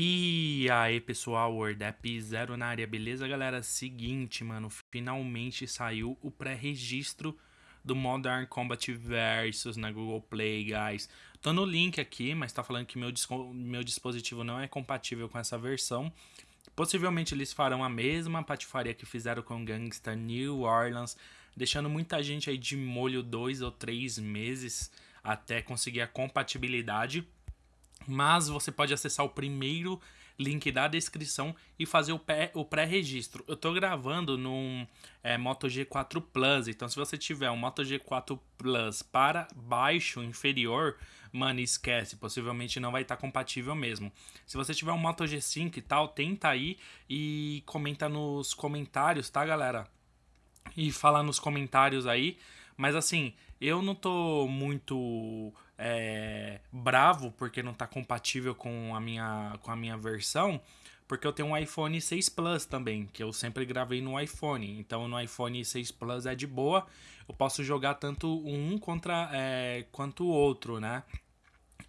E aí, pessoal, WordApp Zero na área, beleza, galera? Seguinte, mano, finalmente saiu o pré-registro do Modern Combat Versus na Google Play, guys. Tô no link aqui, mas tá falando que meu, meu dispositivo não é compatível com essa versão. Possivelmente eles farão a mesma patifaria que fizeram com Gangsta New Orleans, deixando muita gente aí de molho dois ou três meses até conseguir a compatibilidade mas você pode acessar o primeiro link da descrição e fazer o pré-registro. Eu estou gravando num é, Moto G4 Plus, então se você tiver um Moto G4 Plus para baixo, inferior, mano, esquece, possivelmente não vai estar tá compatível mesmo. Se você tiver um Moto G5 e tal, tenta aí e comenta nos comentários, tá, galera? E fala nos comentários aí, mas assim, eu não tô muito é, bravo porque não está compatível com a, minha, com a minha versão, porque eu tenho um iPhone 6 Plus também, que eu sempre gravei no iPhone. Então no iPhone 6 Plus é de boa, eu posso jogar tanto um contra é, quanto o outro, né?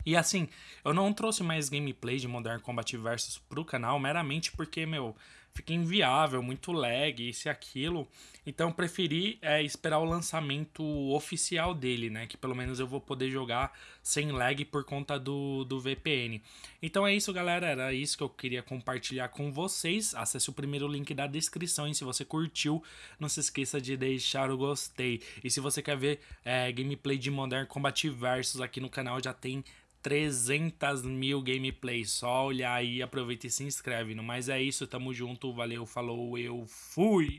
E assim, eu não trouxe mais gameplay de Modern Combat Versus pro canal meramente porque, meu, fica inviável, muito lag, isso e aquilo. Então preferi é, esperar o lançamento oficial dele, né? Que pelo menos eu vou poder jogar sem lag por conta do, do VPN. Então é isso, galera. Era isso que eu queria compartilhar com vocês. Acesse o primeiro link da descrição e se você curtiu, não se esqueça de deixar o gostei. E se você quer ver é, gameplay de Modern Combat Versus aqui no canal, já tem 300 mil gameplays. Só olhar aí, aproveita e se inscreve. Mas é isso, tamo junto, valeu, falou, eu fui!